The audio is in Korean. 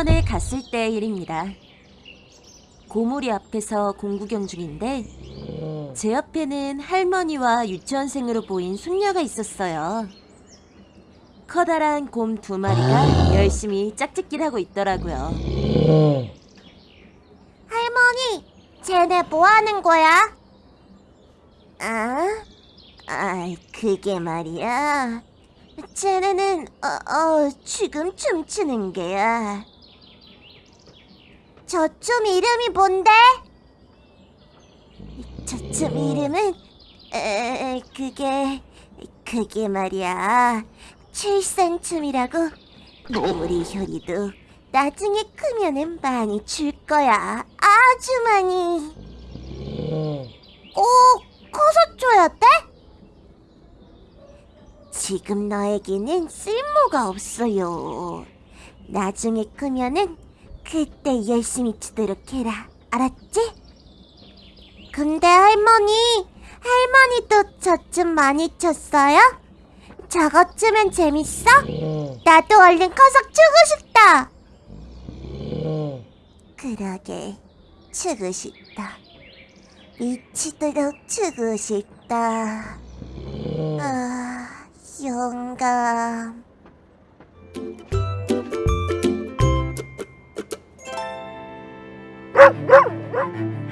유치원에 갔을 때의 일입니다. 고모리 앞에서 공구경 중인데 제 옆에는 할머니와 유치원생으로 보인 손녀가 있었어요. 커다란 곰 두 마리가 열심히 짝짓기를 하고 있더라고요. 할머니, 쟤네 뭐 하는 거야? 아? 아, 그게 말이야. 쟤네는 어, 어, 지금 춤추는 게야. 저춤 이름이 뭔데? 저춤 이름은 에, 그게 그게 말이야. 칠산춤이라고. 우리 효리도 나중에 크면은 많이 출 거야. 아주 많이. 꼭 커서 줘야 돼? 지금 너에게는 쓸모가 없어요. 나중에 크면은 그때 열심히 추도록 해라. 알았지? 근데 할머니, 할머니도 저춤 많이? 저거 추면 재밌어? 나도 얼른 커서 추고 싶다. 그러게, 추고 싶다. 미치도록 추고 싶다. 아, 영감. Woof, woof, woof!